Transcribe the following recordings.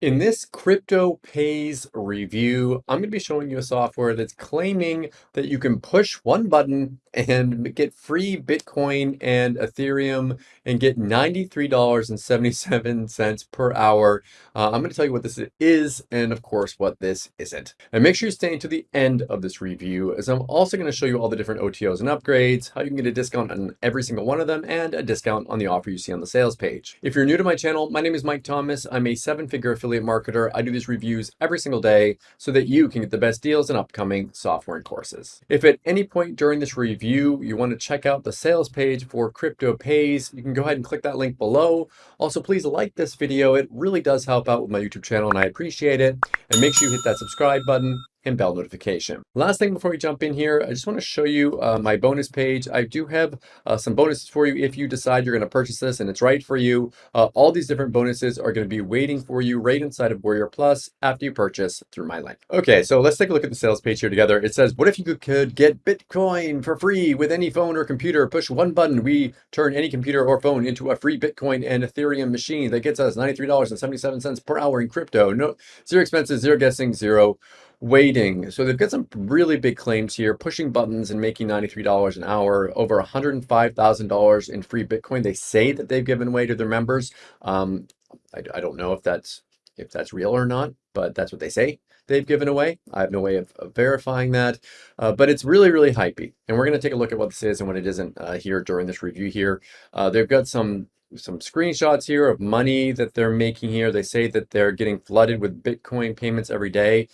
In this crypto pays review, I'm going to be showing you a software that's claiming that you can push one button and get free Bitcoin and Ethereum and get $93.77 per hour. Uh, I'm going to tell you what this is and of course what this isn't. And make sure you stay until the end of this review as I'm also going to show you all the different OTOs and upgrades, how you can get a discount on every single one of them, and a discount on the offer you see on the sales page. If you're new to my channel, my name is Mike Thomas. I'm a seven-figure affiliate affiliate marketer. I do these reviews every single day so that you can get the best deals in upcoming software and courses. If at any point during this review you want to check out the sales page for Crypto Pays, you can go ahead and click that link below. Also, please like this video. It really does help out with my YouTube channel and I appreciate it. And make sure you hit that subscribe button and bell notification. Last thing before we jump in here, I just want to show you uh, my bonus page. I do have uh, some bonuses for you if you decide you're going to purchase this and it's right for you. Uh, all these different bonuses are going to be waiting for you right inside of Warrior Plus after you purchase through my link. Okay, so let's take a look at the sales page here together. It says, what if you could get Bitcoin for free with any phone or computer? Push one button. We turn any computer or phone into a free Bitcoin and Ethereum machine that gets us $93.77 per hour in crypto. No, zero expenses, zero guessing, zero waiting. So they've got some really big claims here, pushing buttons and making $93 an hour, over $105,000 in free Bitcoin. They say that they've given away to their members. Um, I, I, don't know if that's if that's real or not, but that's what they say they've given away. I have no way of, of verifying that, uh, but it's really, really hypey. And we're going to take a look at what this is and what it isn't uh, here during this review here. Uh, they've got some some screenshots here of money that they're making here. They say that they're getting flooded with Bitcoin payments every day.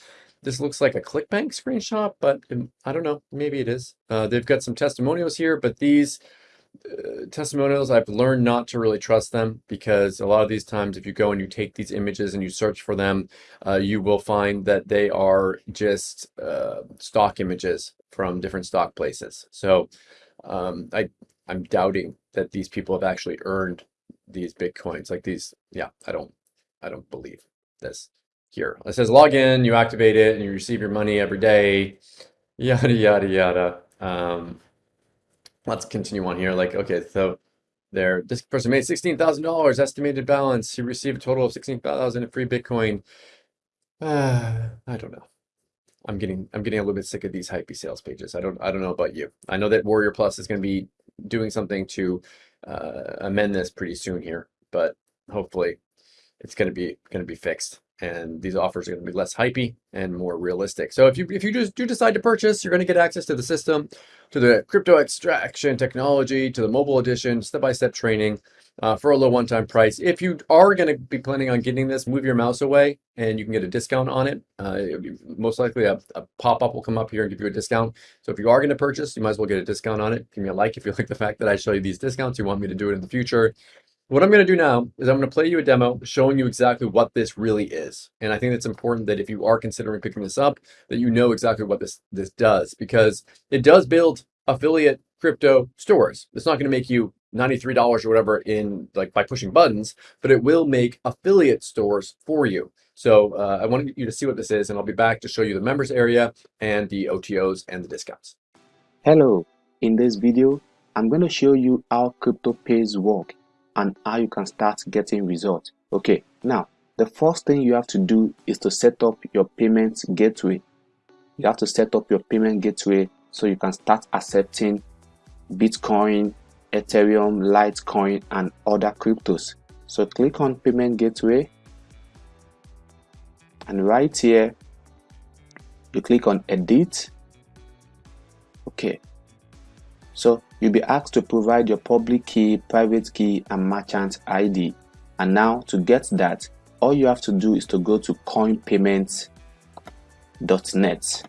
This looks like a ClickBank screenshot, but um, I don't know, maybe it is. Uh, they've got some testimonials here, but these uh, testimonials, I've learned not to really trust them because a lot of these times, if you go and you take these images and you search for them, uh, you will find that they are just uh, stock images from different stock places. So um, I, I'm doubting that these people have actually earned these Bitcoins like these. Yeah, I don't, I don't believe this here. It says log in, you activate it, and you receive your money every day, yada, yada, yada. Um, let's continue on here. Like, okay, so there, this person made $16,000 estimated balance. He received a total of 16,000 in free Bitcoin. Uh, I don't know. I'm getting, I'm getting a little bit sick of these hypey sales pages. I don't, I don't know about you. I know that Warrior Plus is going to be doing something to uh, amend this pretty soon here, but hopefully it's going to be, going to be fixed and these offers are going to be less hypey and more realistic. So if you if you just do decide to purchase, you're going to get access to the system, to the crypto extraction technology, to the mobile edition, step-by-step -step training uh, for a low one-time price. If you are going to be planning on getting this, move your mouse away and you can get a discount on it. Uh, most likely a, a pop-up will come up here and give you a discount. So if you are going to purchase, you might as well get a discount on it. Give me a like if you like the fact that I show you these discounts. You want me to do it in the future. What I'm going to do now is I'm going to play you a demo showing you exactly what this really is. And I think it's important that if you are considering picking this up, that you know exactly what this, this does because it does build affiliate crypto stores. It's not going to make you $93 or whatever in like by pushing buttons, but it will make affiliate stores for you. So uh, I want you to see what this is and I'll be back to show you the members area and the OTOs and the discounts. Hello, in this video, I'm going to show you how CryptoPays work and how you can start getting results. Okay, now the first thing you have to do is to set up your payment gateway. You have to set up your payment gateway so you can start accepting Bitcoin, Ethereum, Litecoin, and other cryptos. So click on payment gateway and right here you click on edit okay so You'll be asked to provide your public key, private key, and merchant ID. And now to get that, all you have to do is to go to coinpayments.net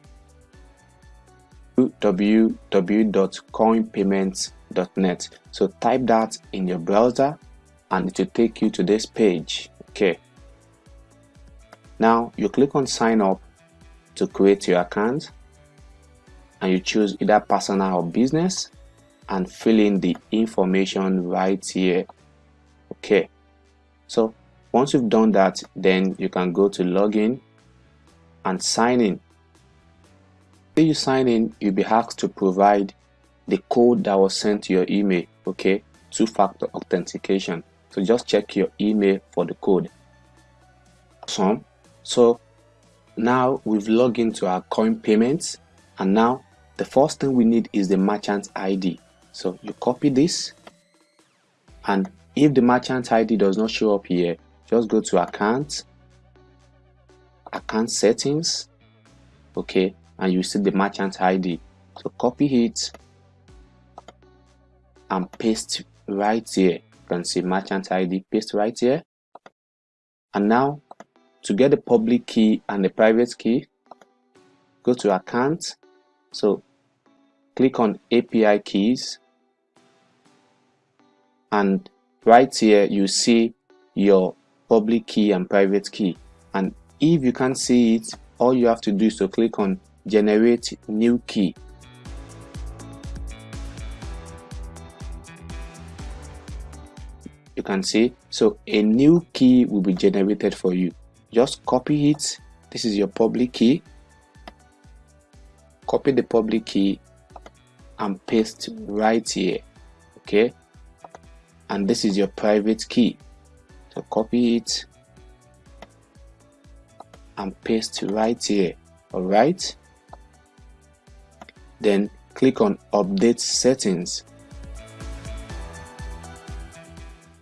www.coinpayments.net so type that in your browser and it will take you to this page. Okay. Now you click on sign up to create your account and you choose either personal or business and fill in the information right here okay? So once you've done that then you can go to login and sign in. When you sign in you'll be asked to provide the code that was sent to your email okay? Two-factor authentication. So just check your email for the code. Awesome. So now we've logged into our CoinPayments and now the first thing we need is the merchant id so you copy this and if the merchant id does not show up here just go to account account settings okay and you see the merchant id so copy it and paste right here. You can see merchant id paste right here. And now to get the public key and the private key go to account. So click on API keys and right here you see your public key and private key. And if you can't see it all you have to do is to click on generate new key. You can see so a new key will be generated for you. Just copy it. This is your public key. Copy the public key and paste right here okay and this is your private key. So copy it and paste right here. All right? Then click on update settings.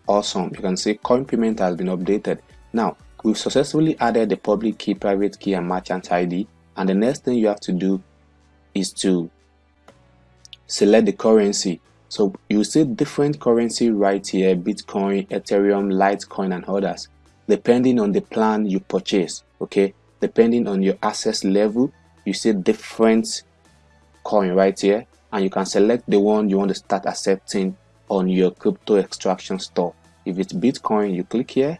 Awesome. You can see coin payment has been updated. Now we've successfully added the public key private key and merchant id and the next thing you have to do is to select the currency so you see different currency right here bitcoin ethereum litecoin and others depending on the plan you purchase okay? Depending on your access level you see different coin right here and you can select the one you want to start accepting on your crypto extraction store. If it's bitcoin you click here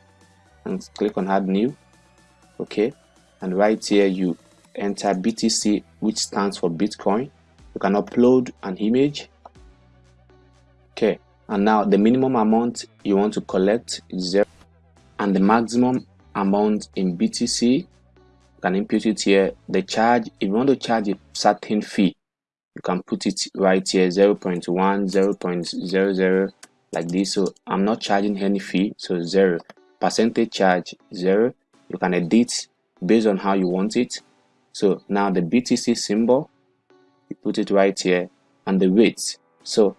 and click on add new okay? And right here you enter BTC which stands for Bitcoin. You can upload an image okay. And now the minimum amount you want to collect is zero. And the maximum amount in BTC you can input it here. The charge if you want to charge a certain fee you can put it right here 0 0.1 0 0.00 like this. So i'm not charging any fee so zero. Percentage charge zero. You can edit based on how you want it. So now the btc symbol you put it right here. And the weight. So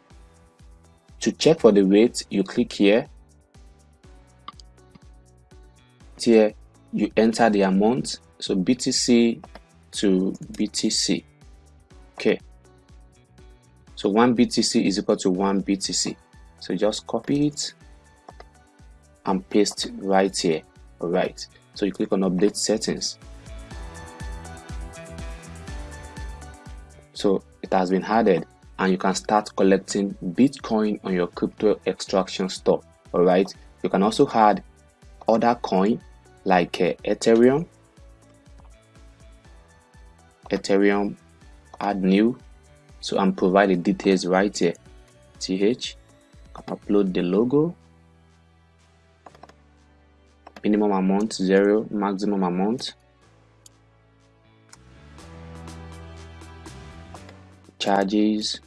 to check for the weight you click here. Here you enter the amount. So btc to btc okay. So one btc is equal to one btc so just copy it and paste right here. All right. So you click on update settings. So it has been added and you can start collecting bitcoin on your crypto extraction store all right you can also add other coin like uh, ethereum. Ethereum add new. So i'm providing details right here. Th upload the logo. Minimum amount zero. Maximum amount. Charges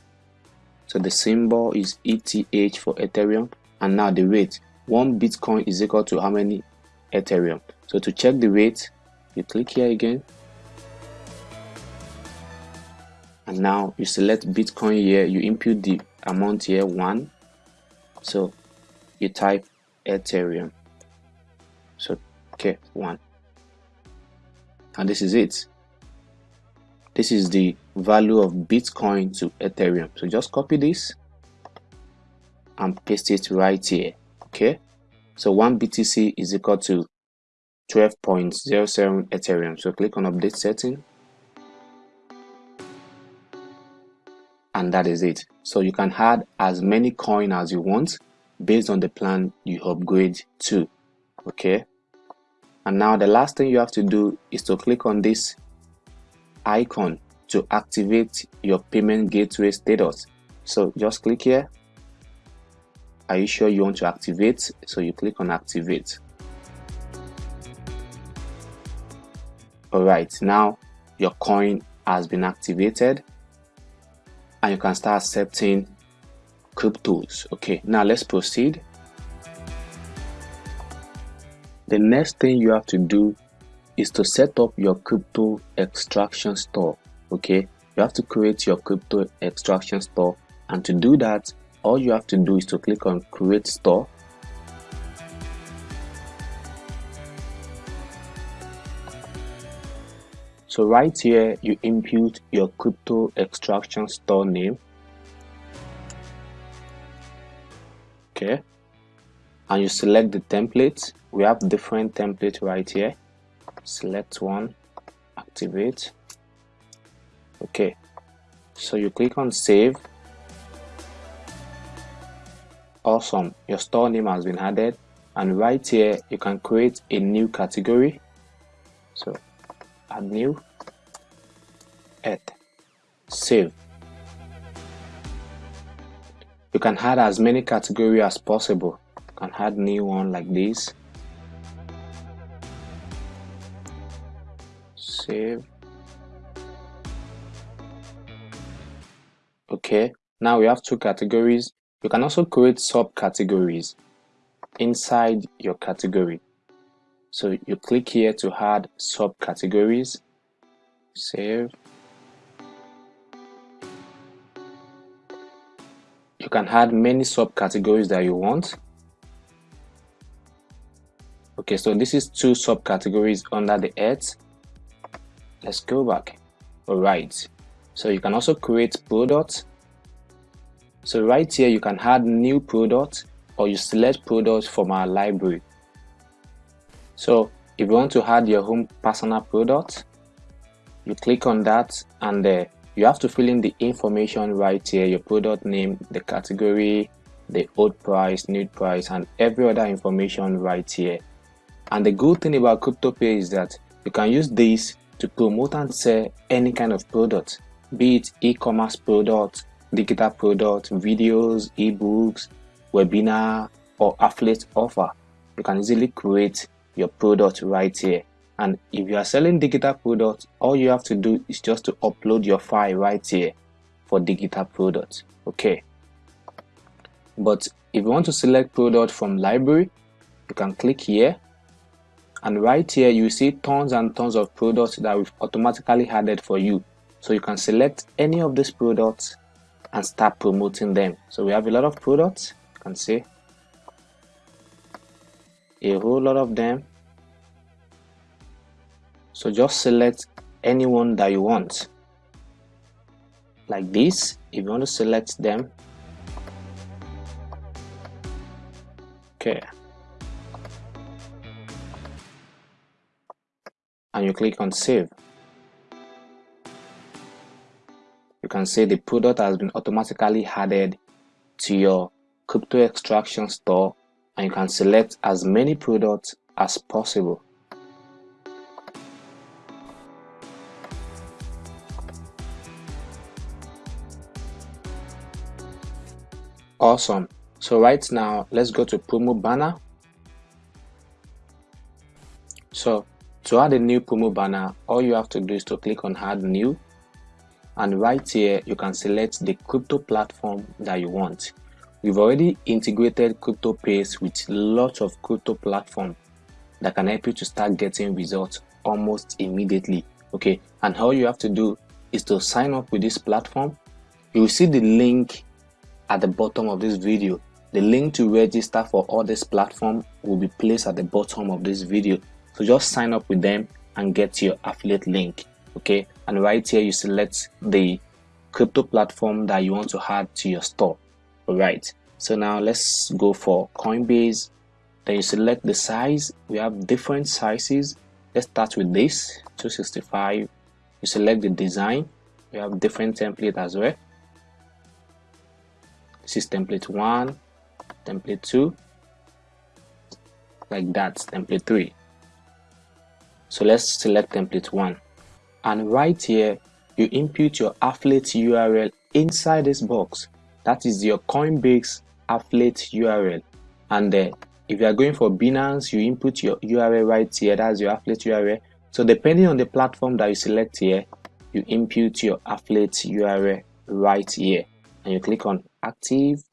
so the symbol is ETH for Ethereum. And now the rate one Bitcoin is equal to how many Ethereum? So to check the rate you click here again. And now you select Bitcoin here. You input the amount here one. So you type Ethereum. So okay one. And this is it. This is the value of Bitcoin to Ethereum. So just copy this and paste it right here okay? So one BTC is equal to 12.07 Ethereum. So click on update setting. And that is it. So you can add as many coin as you want based on the plan you upgrade to okay? And now the last thing you have to do is to click on this icon to activate your payment gateway status. So just click here. Are you sure you want to activate? So you click on activate. All right now your coin has been activated and you can start accepting cryptos. Okay now let's proceed. The next thing you have to do is to set up your crypto extraction store okay? You have to create your crypto extraction store and to do that all you have to do is to click on create store. So right here you input your crypto extraction store name okay? And you select the template. We have different templates right here. Select one activate okay. So you click on save. Awesome. Your store name has been added. And right here you can create a new category. So add new add save. You can add as many category as possible. You can add new one like this. Save okay now we have two categories. You can also create subcategories inside your category. So you click here to add subcategories. Save. You can add many subcategories that you want. Okay so this is two subcategories under the ads let's go back. All right so you can also create products so right here you can add new products or you select products from our library. So if you want to add your own personal product you click on that and uh, you have to fill in the information right here your product name the category the old price new price and every other information right here. And the good thing about CryptoPay is that you can use this to promote and sell any kind of product, be it e-commerce product, digital product, videos, ebooks, webinar, or affiliate offer. You can easily create your product right here. And if you are selling digital product, all you have to do is just to upload your file right here for digital product. Okay. But if you want to select product from library, you can click here and right here you see tons and tons of products that we've automatically added for you so you can select any of these products and start promoting them. So we have a lot of products you can see. A whole lot of them. So just select anyone that you want. Like this if you want to select them. Okay. And you click on save you can see the product has been automatically added to your crypto extraction store and you can select as many products as possible. Awesome. So right now let's go to promo banner. So to add a new promo banner, all you have to do is to click on add new and right here you can select the crypto platform that you want. We've already integrated CryptoPays with lots of crypto platform that can help you to start getting results almost immediately. Okay, and all you have to do is to sign up with this platform. You will see the link at the bottom of this video. The link to register for all this platform will be placed at the bottom of this video so just sign up with them and get your affiliate link okay and right here you select the crypto platform that you want to add to your store. All right so now let's go for coinbase. Then you select the size. We have different sizes. Let's start with this 265 you select the design. We have different template as well. This is template 1 template 2 like that template 3 so let's select template 1 and right here you input your affiliate URL inside this box. That is your Coinbase affiliate URL and uh, if you are going for Binance you input your URL right here. That's your affiliate URL so depending on the platform that you select here you input your affiliate URL right here. And you click on active.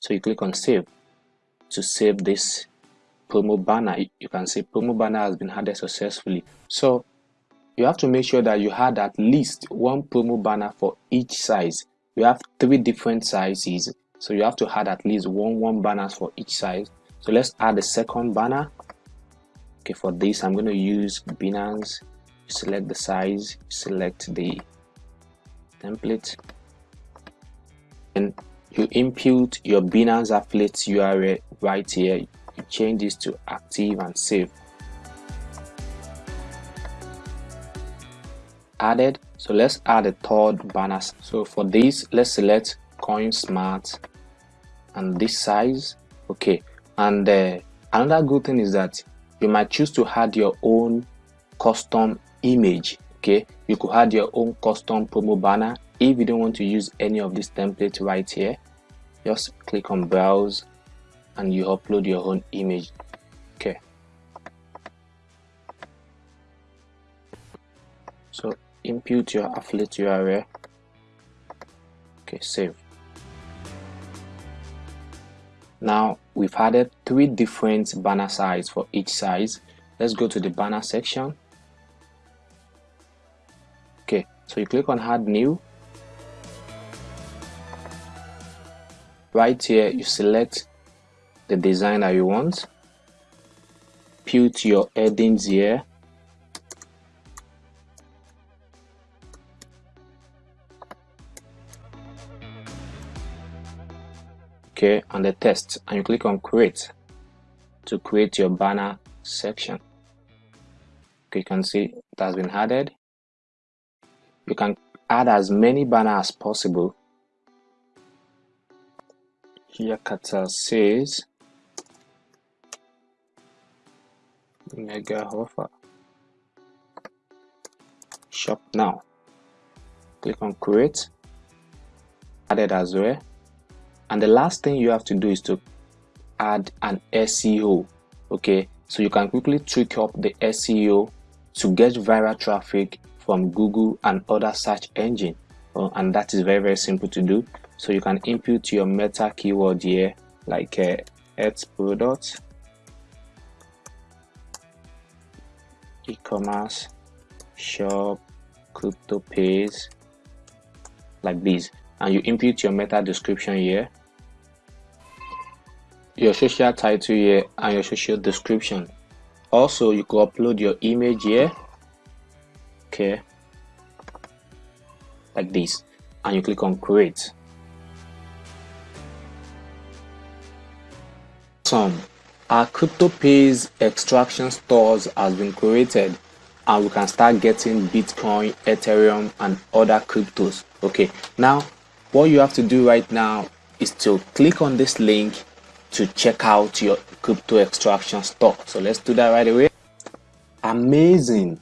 So you click on save. To save this promo banner you can see promo banner has been added successfully. So you have to make sure that you had at least one promo banner for each size. You have three different sizes. So you have to add at least one one banners for each size. So let's add the second banner. Okay for this i'm going to use binance. Select the size select the template. And you input your binance affiliate url right here. You change this to active and save added. So let's add a third banner. So for this let's select CoinSmart and this size. Okay. And uh, another good thing is that you might choose to add your own custom image. Okay. You could add your own custom promo banner if you don't want to use any of these templates right here. Just click on browse and you upload your own image. Okay. So input your affiliate url okay save. Now we've added three different banner size for each size. Let's go to the banner section. Okay so you click on add new. Right here you select the design that you want. Put your headings here okay and the text and you click on create to create your banner section. You can see it has been added. You can add as many banners as possible. Here Qatar says mega offer. Shop now. Click on create. Added as well and the last thing you have to do is to add an SEO okay? So you can quickly tweak up the SEO to get viral traffic from Google and other search engine. Uh, and that is very very simple to do. So you can input your meta keyword here like uh, health product e-commerce shop crypto pays like this. And you input your meta description here your social title here and your social description. Also you could upload your image here okay like this and you click on create. Some our crypto pays extraction stores has been created and we can start getting bitcoin ethereum and other cryptos okay. Now what you have to do right now is to click on this link to check out your crypto extraction store so let's do that right away. Amazing.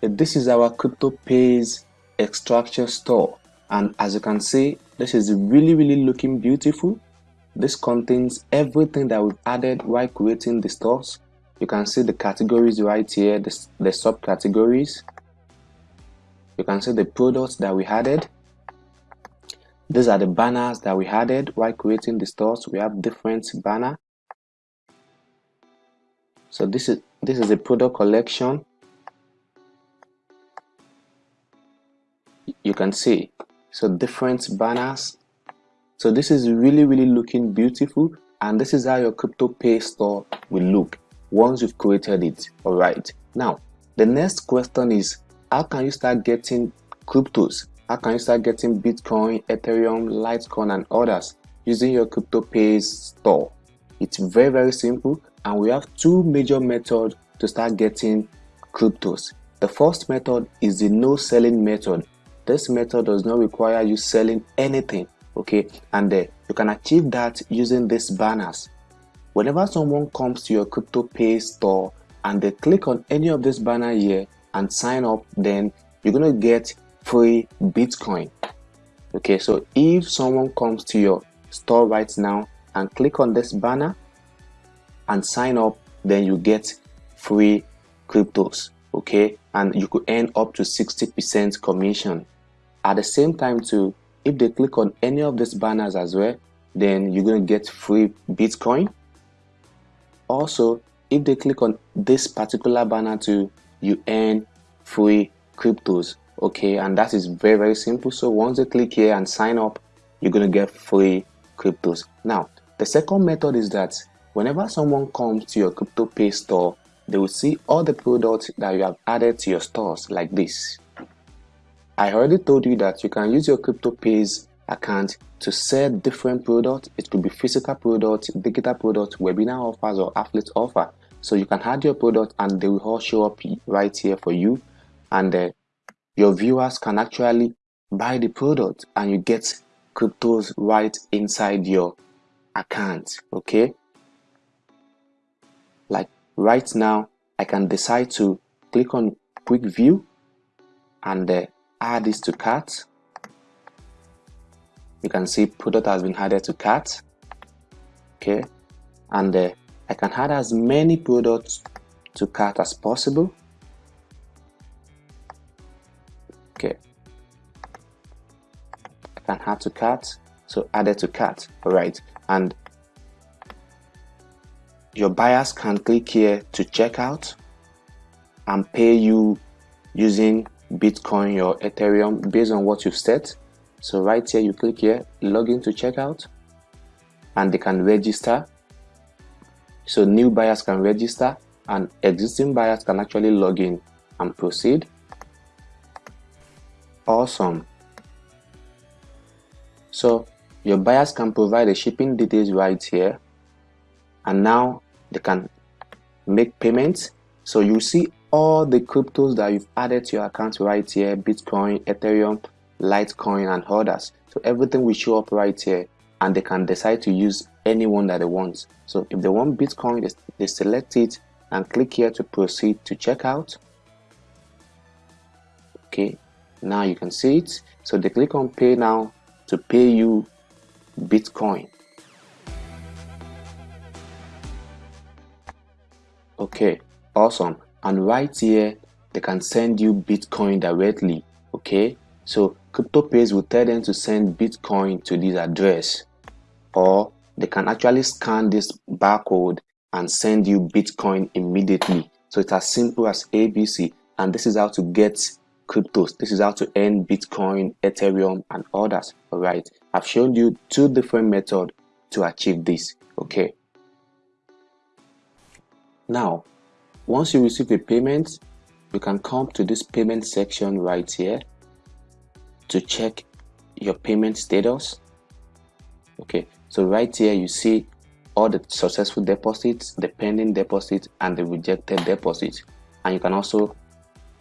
This is our crypto pays extraction store and as you can see this is really really looking beautiful. This contains everything that we've added while creating the stores. You can see the categories right here the, the subcategories. You can see the products that we added these are the banners that we added while creating the stores. We have different banner. So this is this is a product collection. You can see. So different banners. So this is really really looking beautiful and this is how your crypto pay store will look once you've created it. All right. Now the next question is how can you start getting cryptos how can you start getting bitcoin ethereum litecoin and others using your crypto pays store? It's very very simple and we have two major methods to start getting cryptos. The first method is the no selling method. This method does not require you selling anything okay? And uh, you can achieve that using these banners. Whenever someone comes to your crypto pay store and they click on any of this banner here and sign up then you're going to get free bitcoin. Okay so if someone comes to your store right now and click on this banner and sign up then you get free cryptos okay? And you could earn up to 60 percent commission. At the same time too if they click on any of these banners as well then you're going to get free bitcoin. Also if they click on this particular banner too you earn free cryptos okay and that is very very simple. So once you click here and sign up you're going to get free cryptos. Now the second method is that whenever someone comes to your crypto pay store they will see all the products that you have added to your stores like this. I already told you that you can use your crypto pays account to sell different products. It could be physical products digital products webinar offers or affiliate offer. So you can add your product and they will all show up right here for you. And uh, your viewers can actually buy the product and you get cryptos right inside your account okay? Like right now I can decide to click on quick view and uh, add this to cart. You can see product has been added to cart okay? And uh, I can add as many products to cart as possible okay. I can add to cart so added to cart. All right. And your buyers can click here to check out and pay you using Bitcoin or Ethereum based on what you've set. So right here you click here login to checkout and they can register. So new buyers can register and existing buyers can actually log in and proceed awesome. So your buyers can provide the shipping details right here. And now they can make payments. So you see all the cryptos that you've added to your account right here bitcoin ethereum litecoin and others. So everything will show up right here and they can decide to use any one that they want. So if they want bitcoin they, they select it and click here to proceed to checkout. Okay now you can see it. So they click on pay now to pay you bitcoin. Okay awesome. And right here they can send you bitcoin directly okay? So CryptoPays will tell them to send bitcoin to this address. Or they can actually scan this barcode and send you bitcoin immediately. So it's as simple as abc and this is how to get cryptos. This is how to earn bitcoin ethereum and others. All right. I've shown you two different methods to achieve this. Okay. Now once you receive a payment you can come to this payment section right here to check your payment status. Okay. So right here you see all the successful deposits the pending deposits and the rejected deposits. And you can also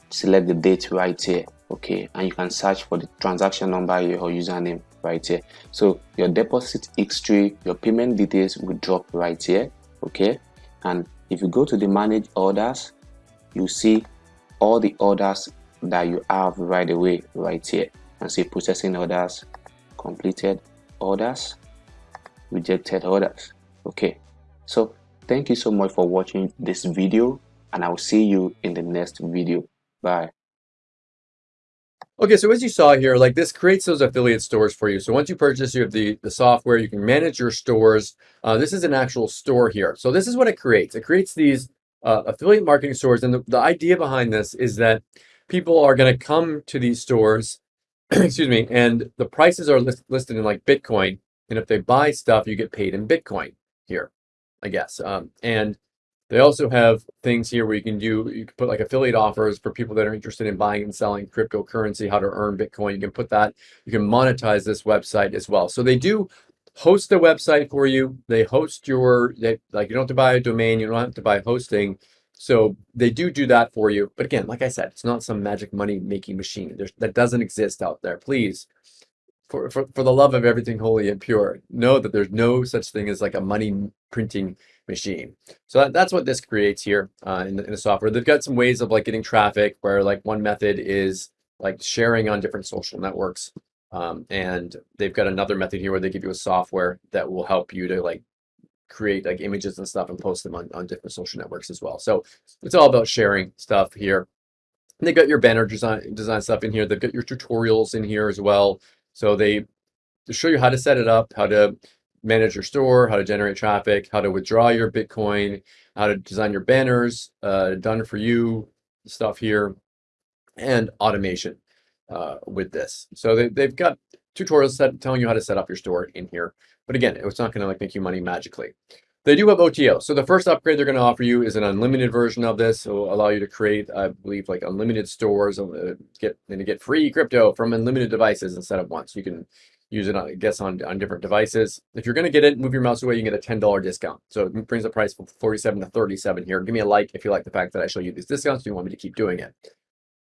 select the date right here okay? And you can search for the transaction number or username right here. So your deposit history your payment details will drop right here okay? And if you go to the manage orders you see all the orders that you have right away right here. And see processing orders completed orders rejected orders okay? So thank you so much for watching this video and i'll see you in the next video bye Okay, so as you saw here, like this creates those affiliate stores for you. So once you purchase you have the, the software, you can manage your stores. Uh, this is an actual store here. So this is what it creates. It creates these uh, affiliate marketing stores. And the, the idea behind this is that people are going to come to these stores, excuse me, and the prices are list, listed in like Bitcoin. And if they buy stuff, you get paid in Bitcoin here, I guess. Um, and they also have things here where you can do, you can put like affiliate offers for people that are interested in buying and selling cryptocurrency, how to earn Bitcoin. You can put that, you can monetize this website as well. So they do host the website for you. They host your, they, like you don't have to buy a domain, you don't have to buy hosting. So they do do that for you. But again, like I said, it's not some magic money making machine. There's, that doesn't exist out there. Please for, for, for the love of everything holy and pure, know that there's no such thing as like a money printing machine. So that, that's what this creates here uh, in, the, in the software. They've got some ways of like getting traffic where like one method is like sharing on different social networks. Um, and they've got another method here where they give you a software that will help you to like create like images and stuff and post them on, on different social networks as well. So it's all about sharing stuff here. And they got your banner design design stuff in here. They've got your tutorials in here as well. So they show you how to set it up, how to manage your store, how to generate traffic, how to withdraw your Bitcoin, how to design your banners, uh, done for you stuff here, and automation uh, with this. So they, they've got tutorials set, telling you how to set up your store in here. But again, it's not going to like make you money magically. They do have OTO. So the first upgrade they're going to offer you is an unlimited version of this. It will allow you to create, I believe, like unlimited stores, uh, get and get free crypto from unlimited devices instead of one. So you can use it, on, I guess, on, on different devices. If you're going to get it, move your mouse away, you get a $10 discount. So it brings the price from 47 to 37 here. Give me a like if you like the fact that I show you these discounts. Do you want me to keep doing it?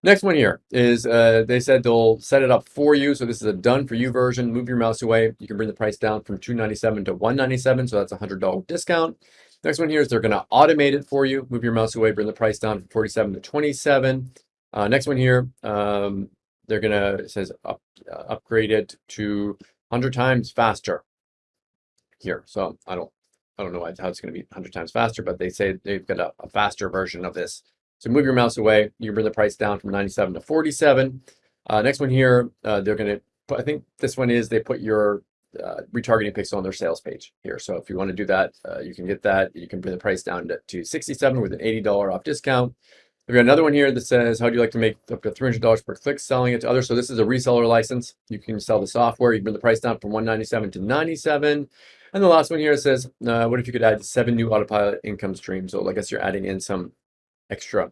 Next one here is uh, they said they'll set it up for you. So this is a done for you version. Move your mouse away. You can bring the price down from 297 to 197. So that's a $100 discount. Next one here is they're going to automate it for you. Move your mouse away, bring the price down from 47 to 27. Uh, next one here, um, they're to, it says up, uh, upgrade it to 100 times faster here. So I don't, I don't know how it's going to be 100 times faster, but they say they've got a, a faster version of this. So move your mouse away. You bring the price down from 97 to 47. Uh, next one here, uh, they're going to, I think this one is they put your uh, retargeting pixel on their sales page here. So if you want to do that, uh, you can get that. You can bring the price down to, to 67 with an $80 off discount. We've got another one here that says, how do you like to make up to $300 per click selling it to others? So this is a reseller license. You can sell the software. You bring the price down from 197 to 97. And the last one here says, uh, what if you could add seven new autopilot income streams? So I guess you're adding in some extra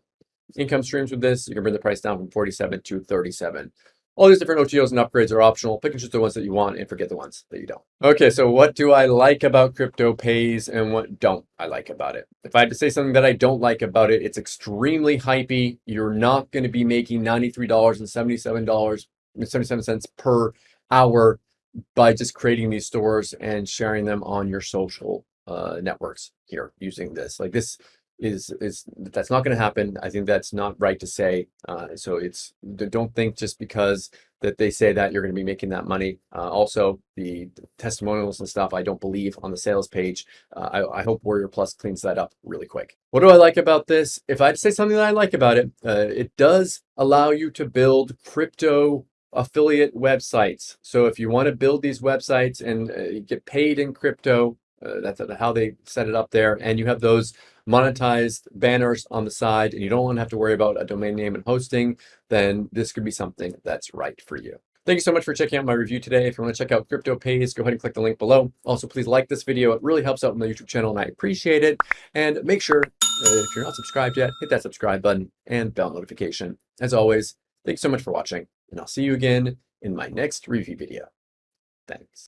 income streams with this. You can bring the price down from 47 to 37. All these different OTOs and upgrades are optional. Pick and choose the ones that you want and forget the ones that you don't. Okay, so what do I like about Crypto Pays and what don't I like about it? If I had to say something that I don't like about it, it's extremely hypey. You're not going to be making $93 and $77 per hour by just creating these stores and sharing them on your social uh, networks here using this. Like this is is that's not going to happen. I think that's not right to say. Uh, so it's don't think just because that they say that you're going to be making that money. Uh, also, the, testimonials and stuff I don't believe on the sales page. Uh, I, I, hope Warrior Plus cleans that up really quick. What do I like about this? If I say something that I like about it, uh, it does allow you to build crypto affiliate websites. So if you want to build these websites and uh, get paid in crypto, uh, that's how they set it up there. And you have those monetized banners on the side and you don't want to have to worry about a domain name and hosting, then this could be something that's right for you. Thank you so much for checking out my review today. If you want to check out Crypto Pays, go ahead and click the link below. Also, please like this video. It really helps out my YouTube channel and I appreciate it. And make sure, uh, if you're not subscribed yet, hit that subscribe button and bell notification. As always, thanks so much for watching and I'll see you again in my next review video. Thanks.